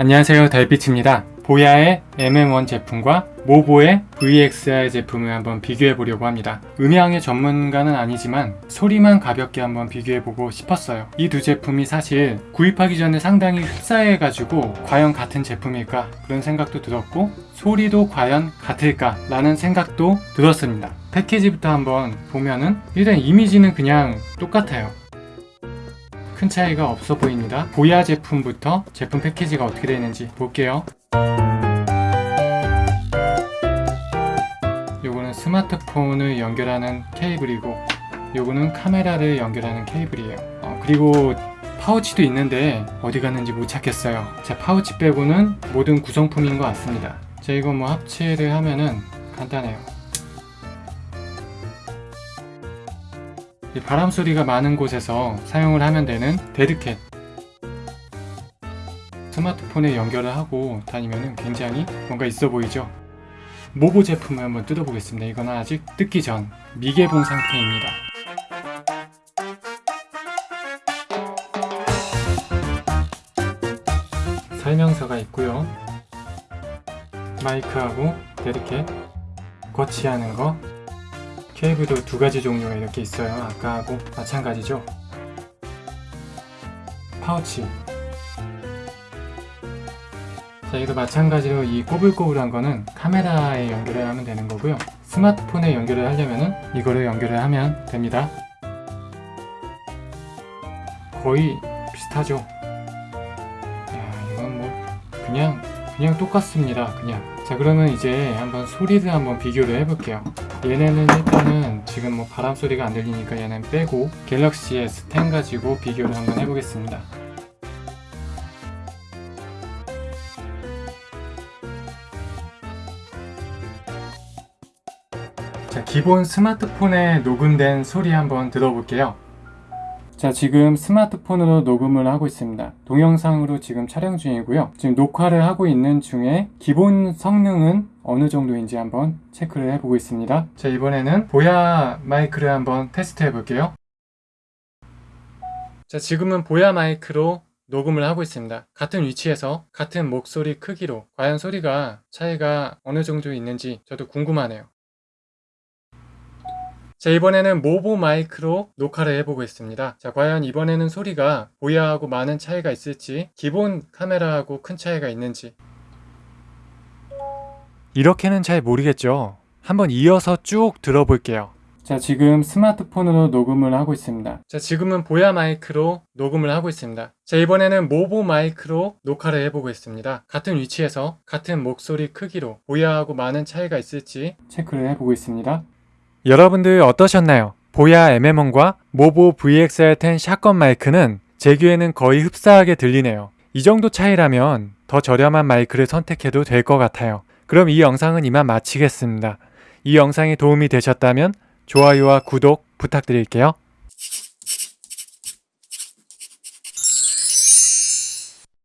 안녕하세요. 달빛입니다. 보야의 MM1 제품과 모보의 VXR 제품을 한번 비교해 보려고 합니다. 음향의 전문가는 아니지만 소리만 가볍게 한번 비교해 보고 싶었어요. 이 두 제품이 사실 구입하기 전에 상당히 흡사해 가지고 과연 같은 제품일까? 그런 생각도 들었고 소리도 과연 같을까 라는 생각도 들었습니다. 패키지부터 한번 보면은 일단 이미지는 그냥 똑같아요 큰 차이가 없어 보입니다. 보야 제품부터 제품 패키지가 어떻게 되는지 볼게요. 요거는 스마트폰을 연결하는 케이블이고 요거는 카메라를 연결하는 케이블이에요. 어, 그리고 파우치도 있는데 어디 갔는지 못 찾겠어요. 자 파우치 빼고는 모든 구성품인 것 같습니다. 자 이거 뭐 합체를 하면은 간단해요. 바람 소리가 많은 곳에서 사용을 하면 되는 dead cat. 스마트폰에 연결을 하고 다니면 굉장히 뭔가 있어 보이죠? 모보 제품을 한번 뜯어 보겠습니다. 이건 아직 뜯기 전 미개봉 상태입니다. 설명서가 있고요. 마이크하고 dead cat 거치하는 거 케이블도 두 가지 종류가 이렇게 있어요. 아까하고 마찬가지죠. 파우치. 자, 이도 마찬가지로 이 꼬불꼬불한 거는 카메라에 연결을 하면 되는 거고요. 스마트폰에 연결을 하려면은 이거를 연결을 하면 됩니다. 거의 비슷하죠. 야, 이건 뭐 그냥 그냥 똑같습니다. 그냥. 자, 그러면 이제 한번 소리를 한번 비교를 해볼게요. 얘네는 일단은 지금 뭐 바람 소리가 안 들리니까 얘는 빼고 갤럭시 S10 가지고 비교를 한번 해보겠습니다. 자, 기본 스마트폰에 녹음된 소리 한번 들어볼게요. 자 지금 스마트폰으로 녹음을 하고 있습니다. 동영상으로 지금 촬영 중이고요. 지금 녹화를 하고 있는 중에 기본 성능은 어느 정도인지 한번 체크를 해보고 있습니다. 자 이번에는 보야 마이크를 한번 테스트 해 볼게요. 자 지금은 보야 마이크로 녹음을 하고 있습니다. 같은 위치에서 같은 목소리 크기로 과연 소리가 차이가 어느 정도 있는지 저도 궁금하네요 자 이번에는 모보 마이크로 녹화를 해보고 있습니다. 자 과연 이번에는 소리가 보야하고 많은 차이가 있을지 기본 카메라하고 큰 차이가 있는지. 이렇게는 잘 모르겠죠. 한번 이어서 쭉 들어볼게요. 자 지금 스마트폰으로 녹음을 하고 있습니다. 자 지금은 보야 마이크로 녹음을 하고 있습니다. 자 이번에는 모보 마이크로 녹화를 해보고 있습니다. 같은 위치에서 같은 목소리 크기로 보야하고 많은 차이가 있을지 체크를 해보고 있습니다 여러분들 어떠셨나요? 보야 MM1과 모보 VXR10 샷건 마이크는 제 귀에는 거의 흡사하게 들리네요. 이 정도 차이라면 더 저렴한 마이크를 선택해도 될 것 같아요. 그럼 이 영상은 이만 마치겠습니다. 이 영상이 도움이 되셨다면 좋아요와 구독 부탁드릴게요.